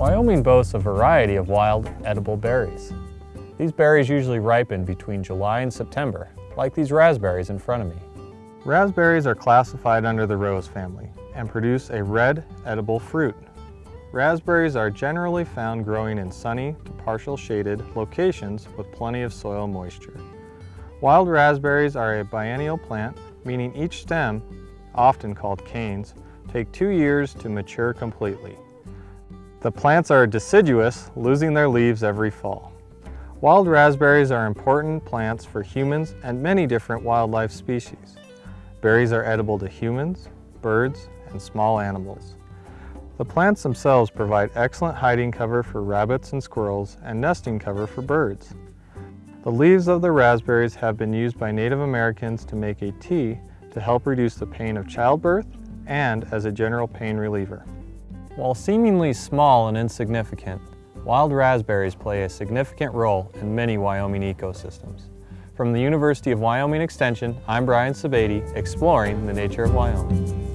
Wyoming boasts a variety of wild, edible berries. These berries usually ripen between July and September, like these raspberries in front of me. Raspberries are classified under the rose family and produce a red, edible fruit. Raspberries are generally found growing in sunny to partial shaded locations with plenty of soil moisture. Wild raspberries are a biennial plant, meaning each stem, often called canes, take two years to mature completely. The plants are deciduous, losing their leaves every fall. Wild raspberries are important plants for humans and many different wildlife species. Berries are edible to humans, birds, and small animals. The plants themselves provide excellent hiding cover for rabbits and squirrels and nesting cover for birds. The leaves of the raspberries have been used by Native Americans to make a tea to help reduce the pain of childbirth and as a general pain reliever. While seemingly small and insignificant, wild raspberries play a significant role in many Wyoming ecosystems. From the University of Wyoming Extension, I'm Brian Sebade, exploring the nature of Wyoming.